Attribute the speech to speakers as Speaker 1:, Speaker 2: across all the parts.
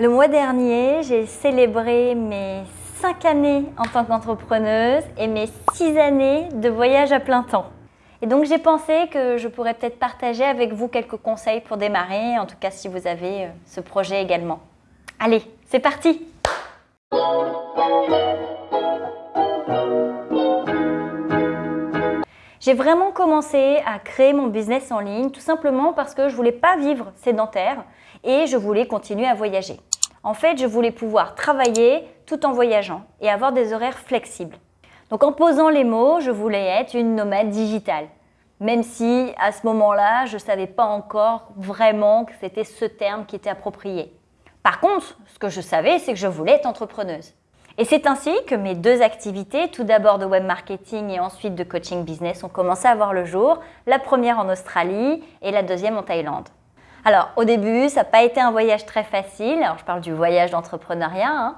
Speaker 1: Le mois dernier, j'ai célébré mes 5 années en tant qu'entrepreneuse et mes 6 années de voyage à plein temps. Et donc j'ai pensé que je pourrais peut-être partager avec vous quelques conseils pour démarrer, en tout cas si vous avez euh, ce projet également. Allez, c'est parti J'ai vraiment commencé à créer mon business en ligne tout simplement parce que je voulais pas vivre sédentaire et je voulais continuer à voyager. En fait, je voulais pouvoir travailler tout en voyageant et avoir des horaires flexibles. Donc en posant les mots, je voulais être une nomade digitale. Même si à ce moment-là, je ne savais pas encore vraiment que c'était ce terme qui était approprié. Par contre, ce que je savais, c'est que je voulais être entrepreneuse. Et c'est ainsi que mes deux activités, tout d'abord de web marketing et ensuite de coaching business, ont commencé à voir le jour, la première en Australie et la deuxième en Thaïlande. Alors au début, ça n'a pas été un voyage très facile, alors je parle du voyage d'entrepreneuriat, hein.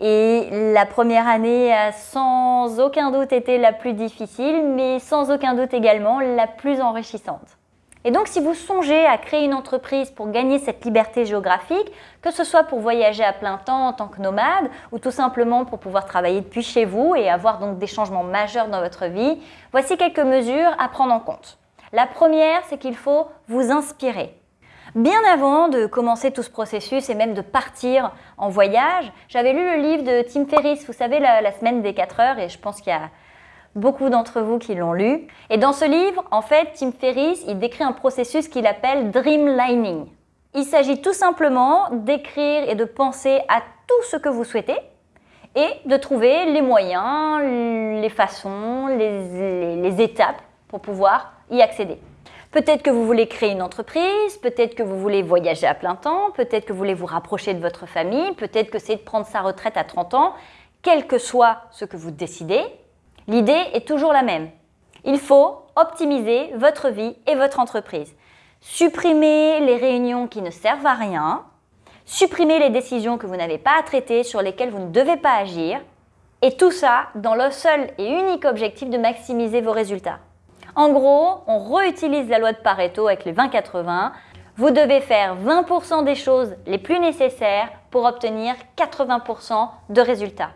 Speaker 1: et la première année a sans aucun doute été la plus difficile, mais sans aucun doute également la plus enrichissante. Et donc, si vous songez à créer une entreprise pour gagner cette liberté géographique, que ce soit pour voyager à plein temps en tant que nomade ou tout simplement pour pouvoir travailler depuis chez vous et avoir donc des changements majeurs dans votre vie, voici quelques mesures à prendre en compte. La première, c'est qu'il faut vous inspirer. Bien avant de commencer tout ce processus et même de partir en voyage, j'avais lu le livre de Tim Ferriss, vous savez, la, semaine des 4 heures, et je pense qu'il y a beaucoup d'entre vous qui l'ont lu. Et dans ce livre, en fait, Tim Ferriss, il décrit un processus qu'il appelle dreamlining. Il s'agit tout simplement d'écrire et de penser à tout ce que vous souhaitez et de trouver les moyens, les façons, les étapes pour pouvoir y accéder. Peut-être que vous voulez créer une entreprise, peut-être que vous voulez voyager à plein temps, peut-être que vous voulez vous rapprocher de votre famille, peut-être que c'est de prendre sa retraite à 30 ans. Quel que soit ce que vous décidez, L'idée est toujours la même. Il faut optimiser votre vie et votre entreprise. Supprimer les réunions qui ne servent à rien, supprimer les décisions que vous n'avez pas à traiter, sur lesquelles vous ne devez pas agir, et tout ça dans le seul et unique objectif de maximiser vos résultats. En gros, on réutilise la loi de Pareto avec les 20-80. Vous devez faire 20% des choses les plus nécessaires pour obtenir 80% de résultats.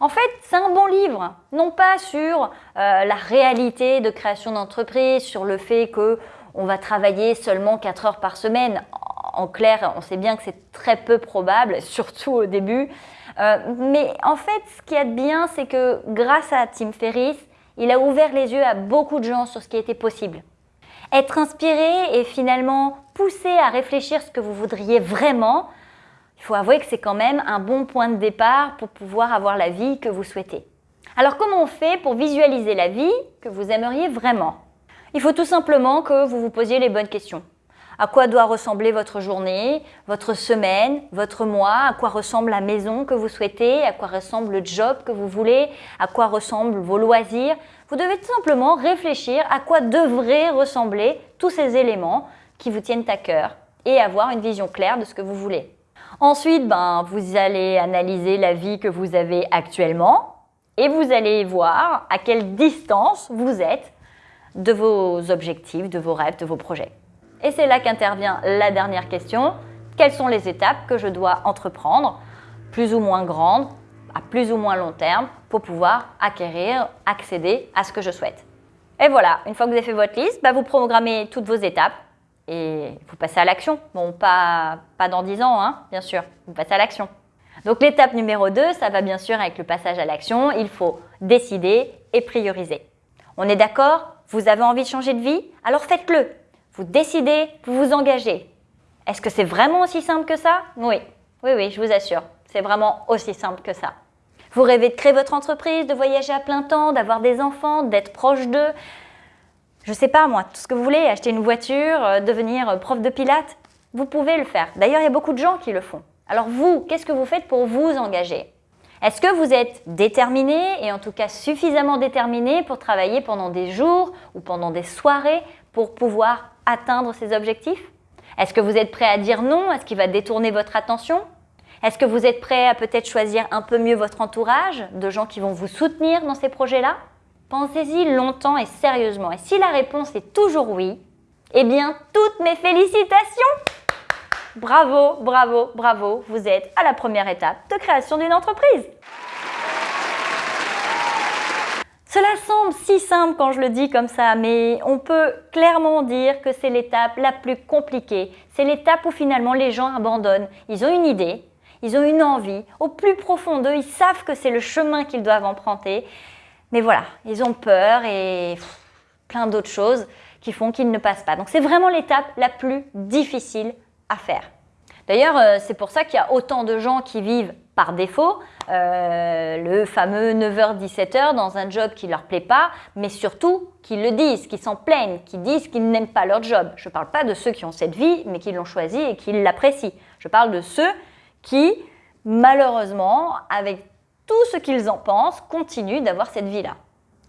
Speaker 1: En fait, c'est un bon livre, non pas sur euh, la réalité de création d'entreprise, sur le fait qu'on va travailler seulement 4 heures par semaine. En clair, on sait bien que c'est très peu probable, surtout au début. Euh, mais en fait, ce qui est bien, c'est que grâce à Tim Ferriss, il a ouvert les yeux à beaucoup de gens sur ce qui était possible. Être inspiré et finalement poussé à réfléchir ce que vous voudriez vraiment, il faut avouer que c'est quand même un bon point de départ pour pouvoir avoir la vie que vous souhaitez. Alors comment on fait pour visualiser la vie que vous aimeriez vraiment? Il faut tout simplement que vous vous posiez les bonnes questions. À quoi doit ressembler votre journée, votre semaine, votre mois? À quoi ressemble la maison que vous souhaitez? À quoi ressemble le job que vous voulez? À quoi ressemblent vos loisirs? Vous devez tout simplement réfléchir à quoi devraient ressembler tous ces éléments qui vous tiennent à cœur et avoir une vision claire de ce que vous voulez. Ensuite, ben, vous allez analyser la vie que vous avez actuellement et vous allez voir à quelle distance vous êtes de vos objectifs, de vos rêves, de vos projets. Et c'est là qu'intervient la dernière question. Quelles sont les étapes que je dois entreprendre, plus ou moins grandes, à plus ou moins long terme, pour pouvoir acquérir, accéder à ce que je souhaite? Et voilà, une fois que vous avez fait votre liste, ben, vous programmez toutes vos étapes et vous passez à l'action. Bon, pas, pas dans 10 ans, hein, bien sûr, vous passez à l'action. Donc l'étape numéro 2, ça va bien sûr avec le passage à l'action, il faut décider et prioriser. On est d'accord? Vous avez envie de changer de vie? Alors faites-le. Vous décidez, vous vous engagez. Est-ce que c'est vraiment aussi simple que ça? Oui, oui, oui, je vous assure, c'est vraiment aussi simple que ça. Vous rêvez de créer votre entreprise, de voyager à plein temps, d'avoir des enfants, d'être proche d'eux, je sais pas moi, tout ce que vous voulez, acheter une voiture, euh, devenir euh, prof de pilates, vous pouvez le faire. D'ailleurs, il y a beaucoup de gens qui le font. Alors vous, qu'est-ce que vous faites pour vous engager? Est-ce que vous êtes déterminé et en tout cas suffisamment déterminé pour travailler pendant des jours ou pendant des soirées pour pouvoir atteindre ces objectifs? Est-ce que vous êtes prêt à dire non? À ce qui va détourner votre attention? Est-ce que vous êtes prêt à peut-être choisir un peu mieux votre entourage de gens qui vont vous soutenir dans ces projets-là? Pensez-y longtemps et sérieusement. Et si la réponse est toujours oui, eh bien, toutes mes félicitations! Bravo, bravo, bravo, vous êtes à la première étape de création d'une entreprise. Cela semble si simple quand je le dis comme ça, mais on peut clairement dire que c'est l'étape la plus compliquée. C'est l'étape où finalement les gens abandonnent. Ils ont une idée, ils ont une envie, au plus profond d'eux, ils savent que c'est le chemin qu'ils doivent emprunter. Mais voilà, ils ont peur et plein d'autres choses qui font qu'ils ne passent pas. Donc c'est vraiment l'étape la plus difficile à faire. D'ailleurs, euh, c'est pour ça qu'il y a autant de gens qui vivent par défaut, euh, le fameux 9h-17h dans un job qui leur plaît pas, mais surtout qui le disent, qui s'en plaignent, qui disent qu'ils n'aiment pas leur job. Je ne parle pas de ceux qui ont cette vie, mais qui l'ont choisi et qui l'apprécient. Je parle de ceux qui, malheureusement, avec tout ce qu'ils en pensent, continuent d'avoir cette vie-là.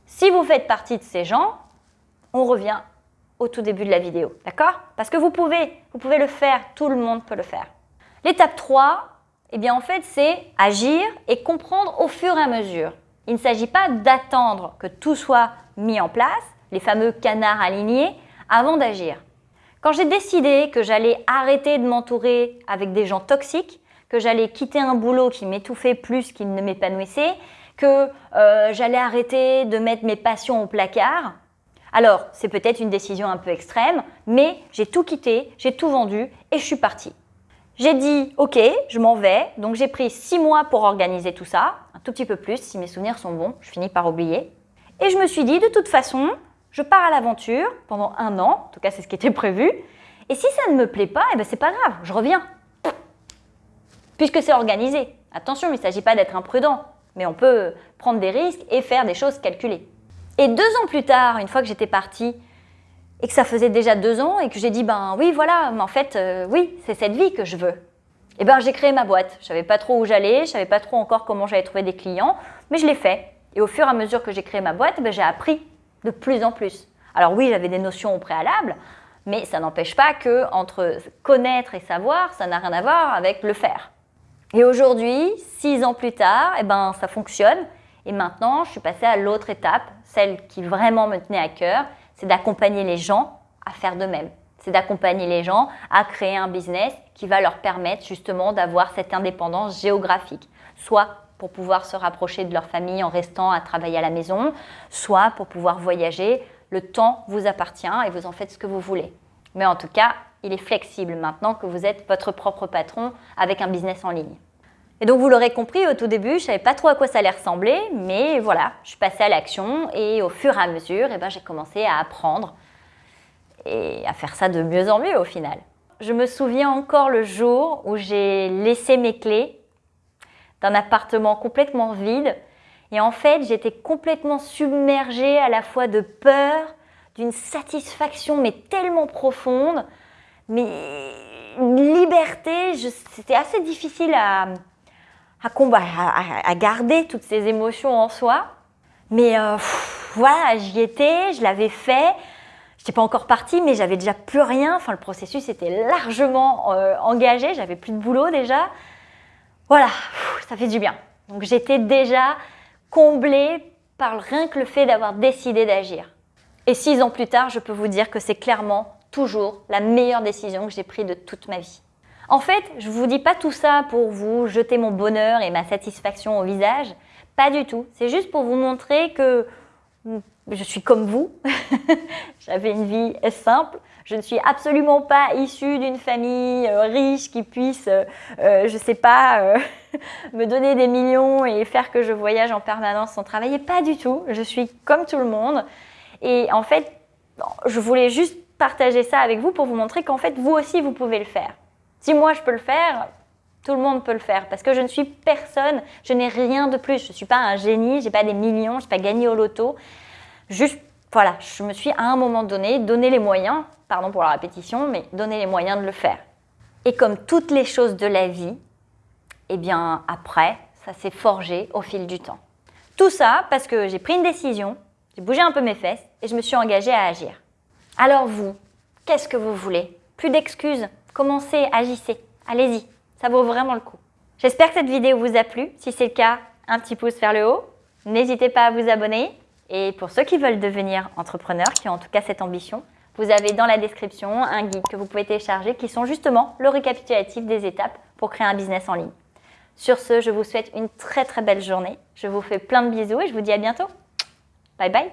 Speaker 1: Si vous faites partie de ces gens, on revient au tout début de la vidéo, d'accord? Parce que vous pouvez, vous pouvez le faire, tout le monde peut le faire. L'étape 3, eh bien en fait, c'est agir et comprendre au fur et à mesure. Il ne s'agit pas d'attendre que tout soit mis en place, les fameux canards alignés, avant d'agir. Quand j'ai décidé que j'allais arrêter de m'entourer avec des gens toxiques, que j'allais quitter un boulot qui m'étouffait plus qu'il ne m'épanouissait, que euh, j'allais arrêter de mettre mes passions au placard, alors c'est peut-être une décision un peu extrême, mais j'ai tout quitté, j'ai tout vendu et je suis partie. J'ai dit, ok, je m'en vais. Donc j'ai pris six mois pour organiser tout ça, un tout petit peu plus, si mes souvenirs sont bons, je finis par oublier. Et je me suis dit, de toute façon, je pars à l'aventure pendant un an, en tout cas c'est ce qui était prévu. Et si ça ne me plaît pas, eh ben c'est pas grave, je reviens. Puisque c'est organisé. Attention, il ne s'agit pas d'être imprudent, mais on peut prendre des risques et faire des choses calculées. Et deux ans plus tard, une fois que j'étais partie, et que ça faisait déjà deux ans et que j'ai dit ben oui voilà mais en fait euh, oui c'est cette vie que je veux. Et ben j'ai créé ma boîte. Je savais pas trop où j'allais je savais pas trop encore comment j'allais trouver des clients mais je l'ai fait. Et au fur et à mesure que j'ai créé ma boîte ben, j'ai appris de plus en plus. Alors oui j'avais des notions au préalable mais ça n'empêche pas que entre connaître et savoir ça n'a rien à voir avec le faire. Et aujourd'hui six ans plus tard et ben ça fonctionne. Et maintenant je suis passée à l'autre étape celle qui vraiment me tenait à cœur c'est d'accompagner les gens à faire de même. C'est d'accompagner les gens à créer un business qui va leur permettre justement d'avoir cette indépendance géographique, soit pour pouvoir se rapprocher de leur famille en restant à travailler à la maison, soit pour pouvoir voyager. Le temps vous appartient et vous en faites ce que vous voulez. Mais en tout cas, il est flexible maintenant que vous êtes votre propre patron avec un business en ligne. Et donc vous l'aurez compris, au tout début, je ne savais pas trop à quoi ça allait ressembler, mais voilà, je suis passée à l'action et au fur et à mesure, eh ben, j'ai commencé à apprendre et à faire ça de mieux en mieux au final. Je me souviens encore le jour où j'ai laissé mes clés d'un appartement complètement vide et en fait j'étais complètement submergée à la fois de peur, d'une satisfaction mais tellement profonde, mais une liberté, c'était assez difficile à, à, à, garder toutes ces émotions en soi. Mais euh, voilà, j'y étais, je l'avais fait. Je n'étais pas encore partie, mais j'avais déjà plus rien. Enfin, le processus était largement euh, engagé. J'avais plus de boulot déjà. Voilà, ça fait du bien. Donc j'étais déjà comblée par rien que le fait d'avoir décidé d'agir. Et six ans plus tard, je peux vous dire que c'est clairement toujours la meilleure décision que j'ai prise de toute ma vie. En fait, je ne vous dis pas tout ça pour vous jeter mon bonheur et ma satisfaction au visage. Pas du tout. C'est juste pour vous montrer que je suis comme vous. J'avais une vie simple. Je ne suis absolument pas issue d'une famille euh, riche qui puisse, euh, euh, je ne sais pas, me donner des millions et faire que je voyage en permanence sans travailler. Pas du tout. Je suis comme tout le monde. Et en fait, je voulais juste partager ça avec vous pour vous montrer qu'en fait, vous aussi, vous pouvez le faire. Si moi je peux le faire, tout le monde peut le faire parce que je ne suis personne, je n'ai rien de plus. Je ne suis pas un génie, je n'ai pas des millions, je n'ai pas gagné au loto. Juste, voilà, je me suis à un moment donné donné les moyens, pardon pour la répétition, mais donné les moyens de le faire. Et comme toutes les choses de la vie, eh bien après, ça s'est forgé au fil du temps. Tout ça parce que j'ai pris une décision, j'ai bougé un peu mes fesses et je me suis engagée à agir. Alors vous, qu'est-ce que vous voulez? Plus d'excuses? Commencez, agissez, allez-y, ça vaut vraiment le coup. J'espère que cette vidéo vous a plu. Si c'est le cas, un petit pouce vers le haut. N'hésitez pas à vous abonner. Et pour ceux qui veulent devenir entrepreneurs, qui ont en tout cas cette ambition, vous avez dans la description un guide que vous pouvez télécharger qui sont justement le récapitulatif des étapes pour créer un business en ligne. Sur ce, je vous souhaite une très très belle journée. Je vous fais plein de bisous et je vous dis à bientôt. Bye bye